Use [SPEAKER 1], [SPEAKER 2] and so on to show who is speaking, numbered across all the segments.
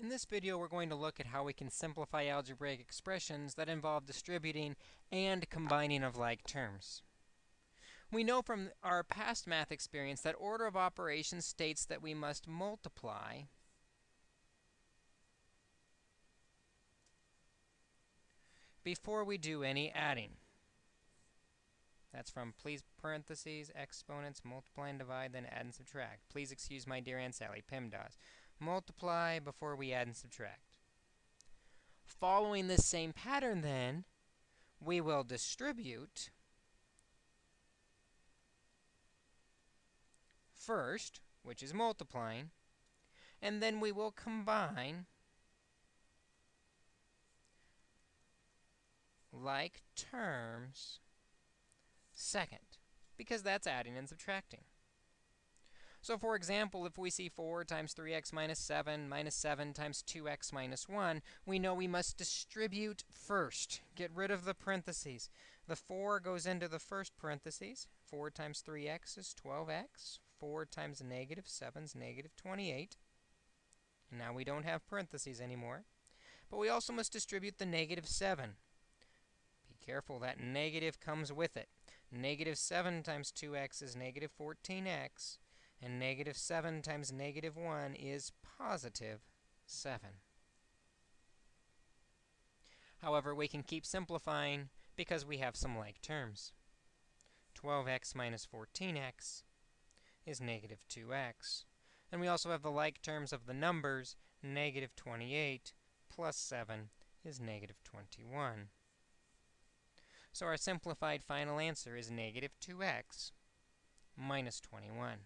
[SPEAKER 1] In this video, we're going to look at how we can simplify algebraic expressions that involve distributing and combining of like terms. We know from our past math experience that order of operations states that we must multiply before we do any adding. That's from please parentheses, exponents, multiply and divide, then add and subtract. Please excuse my dear Aunt Sally, PEMDAS multiply before we add and subtract. Following this same pattern, then, we will distribute first, which is multiplying, and then we will combine like terms second, because that's adding and subtracting. So for example, if we see 4 times 3x minus 7 minus 7 times 2x minus 1, we know we must distribute first. Get rid of the parentheses. The 4 goes into the first parentheses. 4 times 3x is 12x. 4 times negative 7 is negative 28. And now we don't have parentheses anymore. But we also must distribute the negative 7. Be careful, that negative comes with it. Negative 7 times 2x is negative 14x. And negative 7 times negative 1 is positive 7. However, we can keep simplifying because we have some like terms. 12x minus 14x is negative 2x. And we also have the like terms of the numbers. Negative 28 plus 7 is negative 21. So our simplified final answer is negative 2x minus 21.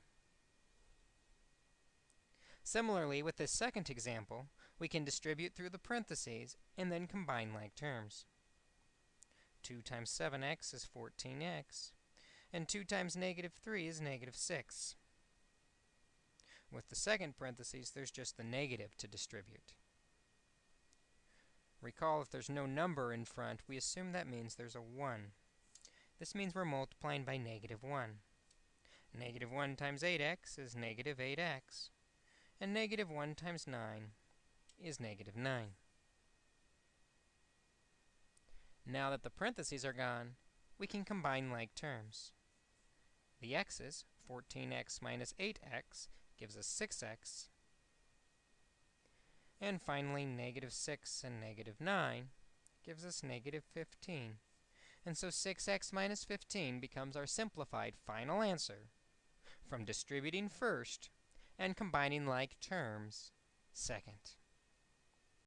[SPEAKER 1] Similarly, with this second example, we can distribute through the parentheses and then combine like terms. 2 times 7x is 14x, and 2 times negative 3 is negative 6. With the second parentheses, there's just the negative to distribute. Recall, if there's no number in front, we assume that means there's a 1. This means we're multiplying by negative 1. Negative 1 times 8x is negative 8x and negative 1 times 9 is negative 9. Now that the parentheses are gone, we can combine like terms. The x's, 14x minus 8x, gives us 6x. And finally, negative 6 and negative 9 gives us negative 15. And so 6x minus 15 becomes our simplified final answer from distributing first and combining like terms second.